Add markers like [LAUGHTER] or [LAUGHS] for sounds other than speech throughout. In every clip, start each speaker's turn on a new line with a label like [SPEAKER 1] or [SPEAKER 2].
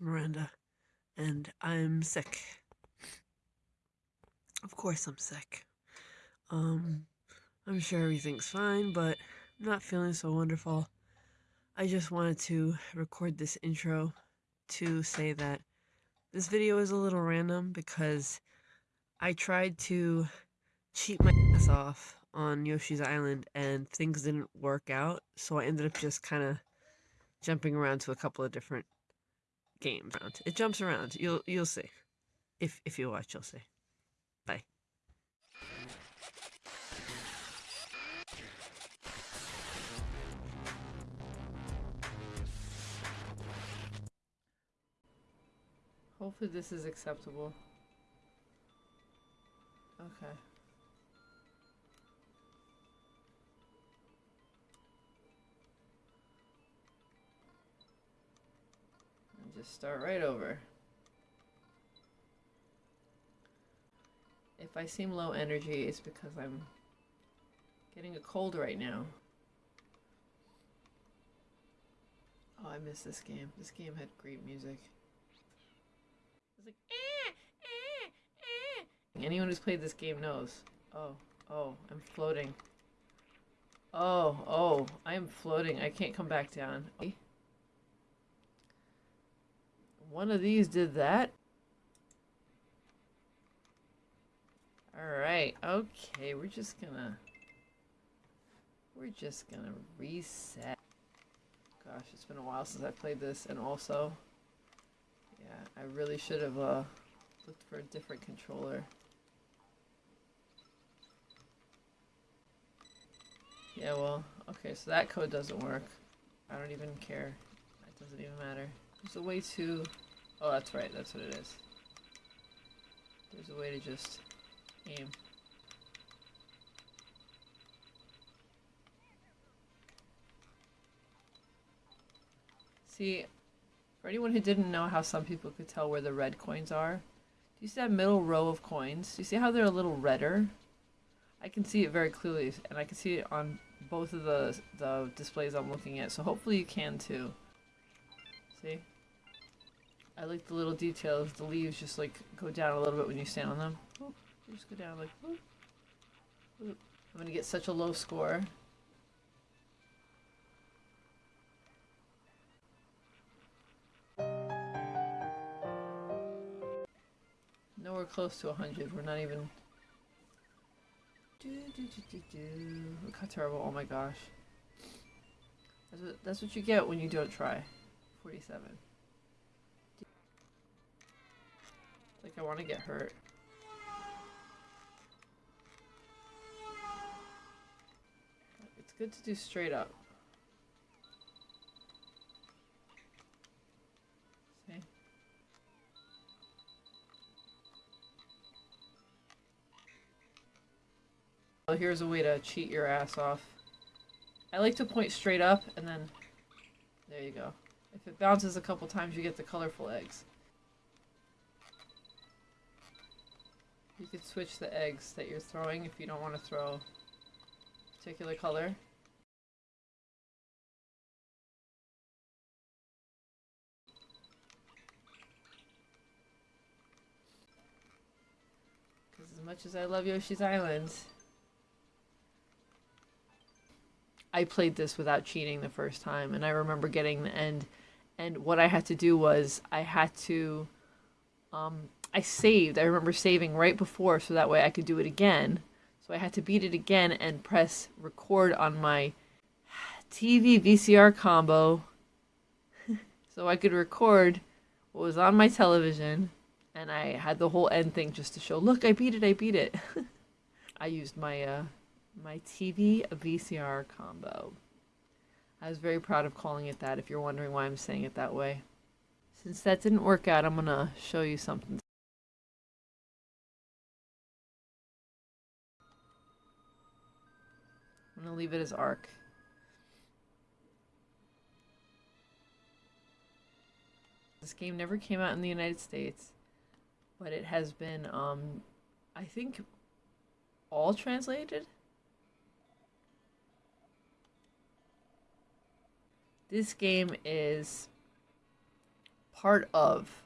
[SPEAKER 1] Miranda, and I'm sick. Of course, I'm sick. Um, I'm sure everything's fine, but I'm not feeling so wonderful. I just wanted to record this intro to say that this video is a little random because I tried to cheat my ass off on Yoshi's Island and things didn't work out, so I ended up just kind of jumping around to a couple of different games. It jumps around. You'll you'll see. If if you watch, you'll see. Bye. Hopefully this is acceptable. Okay. Just start right over. If I seem low energy, it's because I'm getting a cold right now. Oh, I miss this game. This game had great music. It's like, eh, eh, eh. Anyone who's played this game knows. Oh, oh, I'm floating. Oh, oh, I am floating. I can't come back down. One of these did that. Alright, okay, we're just gonna... We're just gonna reset. Gosh, it's been a while since I played this, and also... Yeah, I really should have uh, looked for a different controller. Yeah, well, okay, so that code doesn't work. I don't even care. It doesn't even matter. There's a way to... Oh, that's right, that's what it is. There's a way to just aim. See, for anyone who didn't know how some people could tell where the red coins are, do you see that middle row of coins? Do you see how they're a little redder? I can see it very clearly, and I can see it on both of the, the displays I'm looking at, so hopefully you can too. See? I like the little details. The leaves just like go down a little bit when you stand on them. just go down like, I'm gonna get such a low score. Nowhere close to 100. We're not even... Do, do, do, do, Look how terrible. Oh my gosh. That's what, that's what you get when you don't try. 47. Like I want to get hurt. It's good to do straight up. Well, oh, here's a way to cheat your ass off. I like to point straight up, and then... There you go. If it bounces a couple times, you get the colorful eggs. You could switch the eggs that you're throwing if you don't want to throw a particular color. Because as much as I love Yoshi's Island, I played this without cheating the first time, and I remember getting the end. And what I had to do was I had to, um, I saved. I remember saving right before, so that way I could do it again. So I had to beat it again and press record on my TV VCR combo, [LAUGHS] so I could record what was on my television. And I had the whole end thing just to show, look, I beat it, I beat it. [LAUGHS] I used my uh, my TV VCR combo. I was very proud of calling it that if you're wondering why I'm saying it that way. Since that didn't work out, I'm going to show you something. To leave it as arc. This game never came out in the United States, but it has been, um, I think, all translated? This game is part of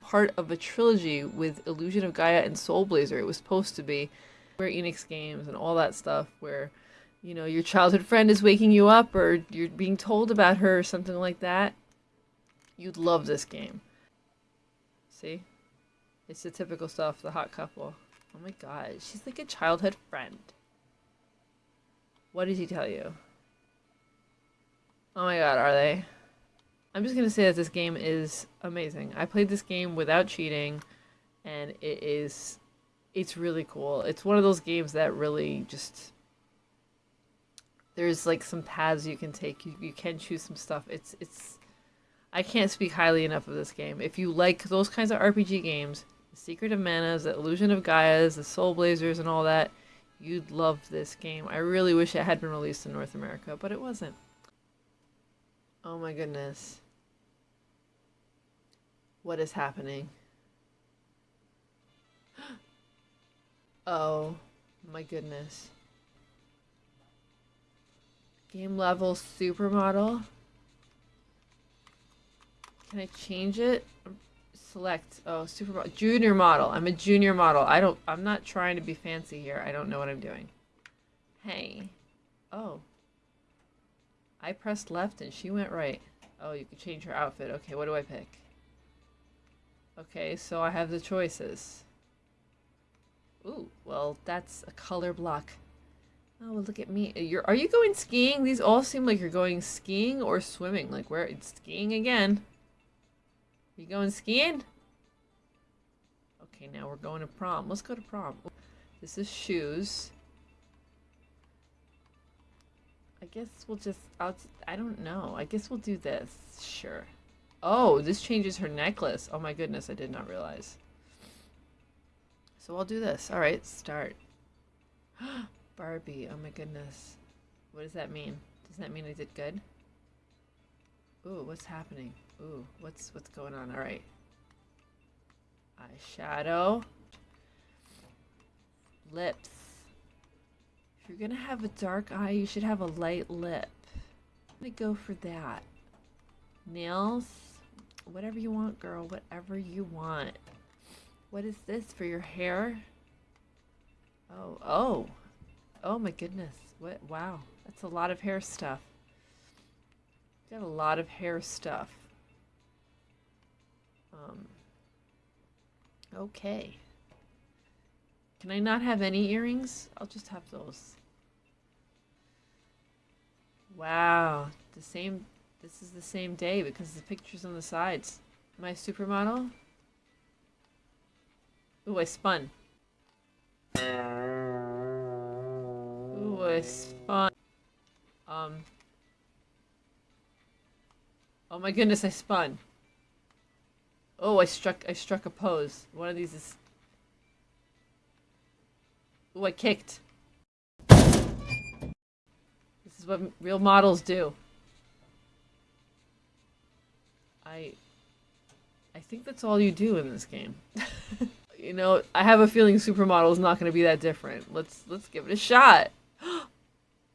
[SPEAKER 1] part of a trilogy with Illusion of Gaia and Soul Blazer. It was supposed to be Square Enix games and all that stuff where you know your childhood friend is waking you up or you're being told about her or something like that. You'd love this game. See? It's the typical stuff, the hot couple. Oh my god, she's like a childhood friend. What did he tell you? Oh my god, are they? I'm just gonna say that this game is amazing. I played this game without cheating, and it is, it's really cool. It's one of those games that really just, there's like some paths you can take. You, you can choose some stuff. It's, it's, I can't speak highly enough of this game. If you like those kinds of RPG games, the Secret of Manas, the Illusion of Gaia's, the Soul Blazers, and all that, you'd love this game. I really wish it had been released in North America, but it wasn't. Oh my goodness. What is happening? Oh my goodness. Game level supermodel. Can I change it? Select. Oh, supermodel. Junior model. I'm a junior model. I don't, I'm not trying to be fancy here. I don't know what I'm doing. Hey. Oh. I pressed left and she went right. Oh, you can change her outfit. Okay, what do I pick? Okay, so I have the choices. Ooh, well, that's a color block. Oh, well, look at me. You're, are you going skiing? These all seem like you're going skiing or swimming. Like, where? It's skiing again. You going skiing? Okay, now we're going to prom. Let's go to prom. This is shoes. I guess we'll just, I'll, I don't know. I guess we'll do this. Sure. Oh, this changes her necklace. Oh my goodness, I did not realize. So I'll do this. All right, start. [GASPS] Barbie, oh my goodness. What does that mean? Does that mean I did good? Ooh, what's happening? Ooh, what's what's going on? All right. Eyeshadow. Lips. If you're gonna have a dark eye, you should have a light lip. I'm gonna go for that. Nails. Whatever you want, girl. Whatever you want. What is this for your hair? Oh, oh. Oh my goodness. What? Wow. That's a lot of hair stuff. Got a lot of hair stuff. Um. Okay. Can I not have any earrings? I'll just have those. Wow. The same this is the same day because the picture's on the sides. My supermodel? Ooh, I spun. Ooh, I spun. Um. Oh my goodness, I spun. Oh, I struck, I struck a pose. One of these is... Ooh, I kicked. This is what real models do. I I think that's all you do in this game. [LAUGHS] you know, I have a feeling Supermodel is not going to be that different. Let's let's give it a shot. [GASPS]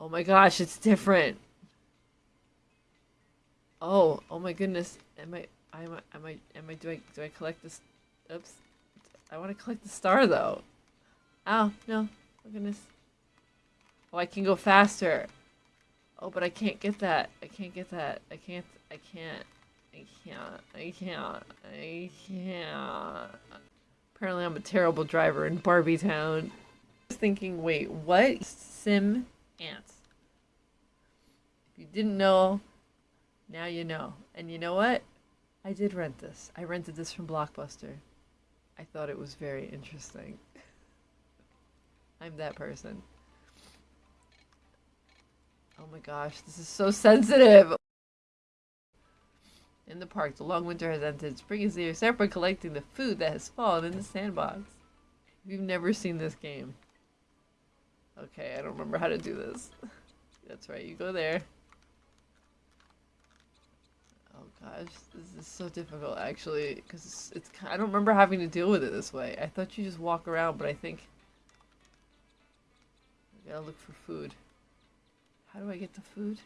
[SPEAKER 1] oh my gosh, it's different. Oh, oh my goodness. Am I am I am I am I do I do I collect this oops. I want to collect the star though. Oh, no. Oh goodness. Oh, I can go faster. Oh, but I can't get that. I can't get that. I can't I can't I can't. I can't. I can't. Apparently I'm a terrible driver in Barbie Town. I was thinking, wait, what? Sim ants. If you didn't know, now you know. And you know what? I did rent this. I rented this from Blockbuster. I thought it was very interesting. [LAUGHS] I'm that person. Oh my gosh, this is so sensitive. In the park, the long winter has ended. Spring is here. By collecting the food that has fallen in the sandbox. If you've never seen this game. Okay, I don't remember how to do this. [LAUGHS] That's right, you go there. Oh gosh, this is so difficult actually, because it's, it's, I don't remember having to deal with it this way. I thought you just walk around, but I think I gotta look for food. How do I get the food?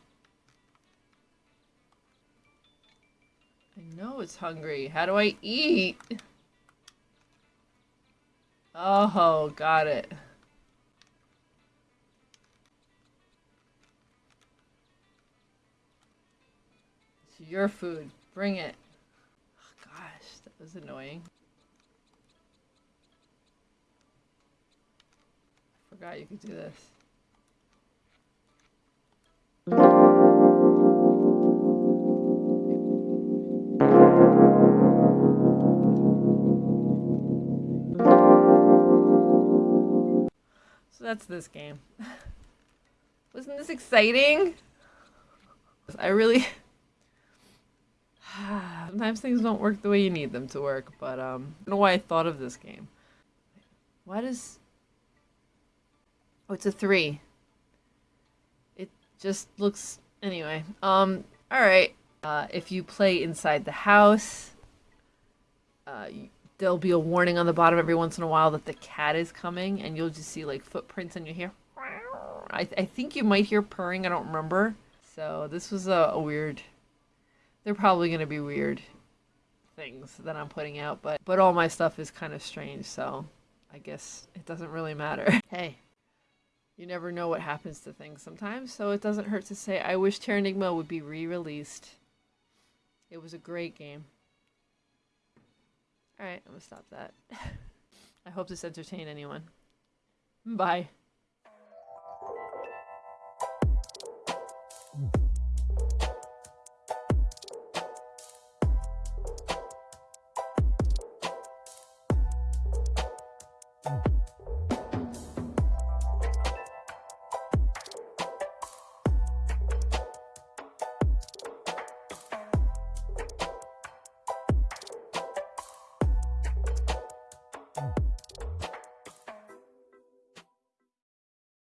[SPEAKER 1] Know it's hungry. How do I eat? Oh, got it. It's your food. Bring it. Oh, gosh, that was annoying. I forgot you could do this. So that's this game. [LAUGHS] Wasn't this exciting? I really. [SIGHS] Sometimes things don't work the way you need them to work, but um, I don't know why I thought of this game. Why does. Oh, it's a three. It just looks. Anyway, um, alright. Uh, if you play inside the house, uh, you- there'll be a warning on the bottom every once in a while that the cat is coming, and you'll just see like footprints and you hear. I, I think you might hear purring, I don't remember. So this was a, a weird. They're probably to be weird things that I'm putting out, but but all my stuff is kind of strange, so I guess it doesn't really matter. [LAUGHS] Hey, you never know what happens to things sometimes, so it doesn't hurt to say I wish Terranigma would be re-released. It was a great game. Alright, I'm gonna stop that. [LAUGHS] I hope this entertained anyone. Bye. Mm.